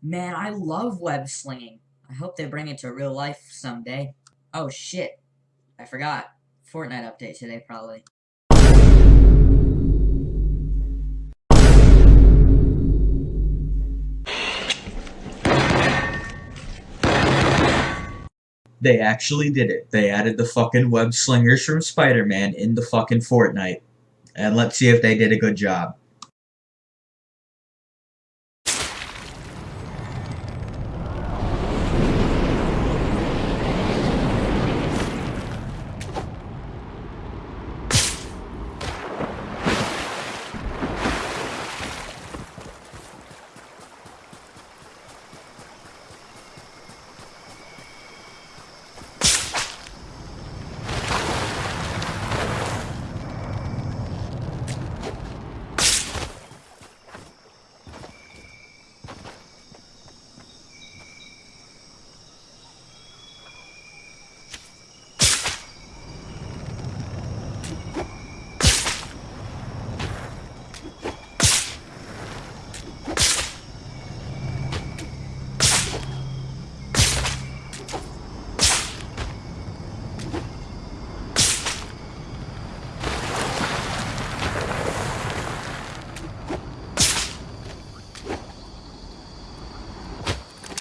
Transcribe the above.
Man, I love web slinging. I hope they bring it to real life someday. Oh shit. I forgot. Fortnite update today, probably. They actually did it. They added the fucking web slingers from Spider-Man in the fucking Fortnite. And let's see if they did a good job.